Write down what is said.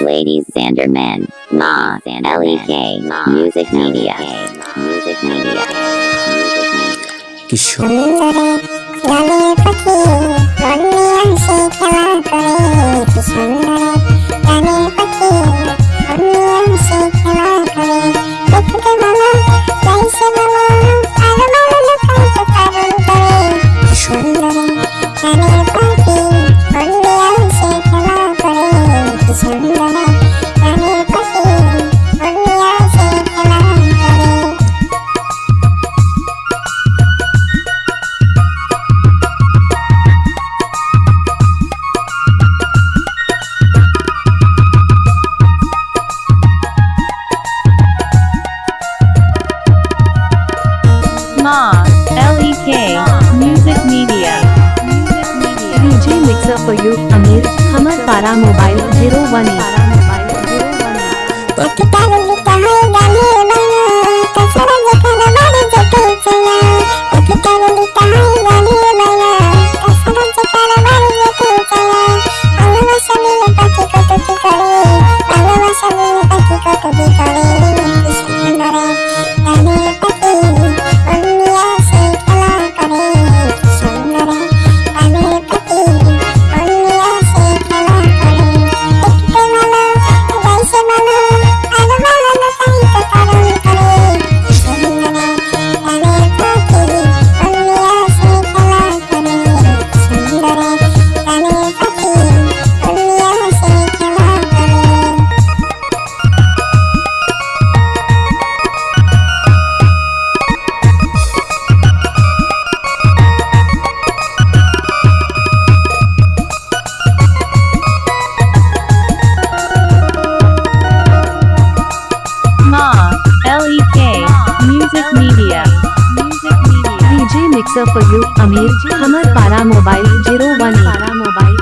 Ladies Zanderman, Ma, and L.E.K., Music Media, Music Media, Music Media. Mobile zero one LEK Music Media DJ Mixer for you Amir Hamar Para Mobile 01 Para Mobile